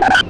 Yeah.